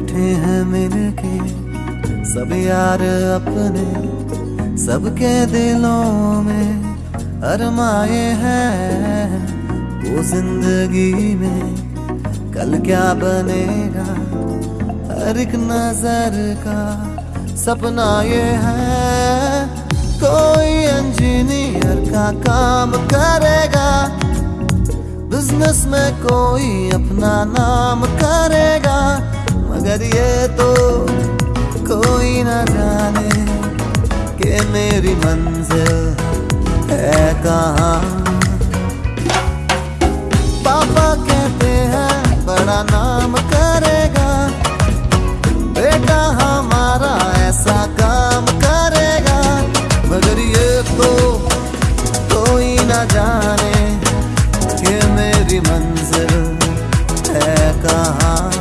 बैठे हैं मिलके, सब यार अपने, सबके दिलों में अरमाए हैं। वो ज़िंदगी में कल क्या बनेगा? हर एक नज़र का सपना ये है। कोई इंजीनियर का काम करेगा बिज़नेस में कोई अपना नाम करेगा। मगर ये तो कोई ना जाने के मेरी मंजिल है कहाँ। पापा कहते हैं, बड़ा नाम करेगा। बेटा हमारा ऐसा काम करेगा। मगर ये तो कोई ना जाने के मेरी मंजिल है कहाँ।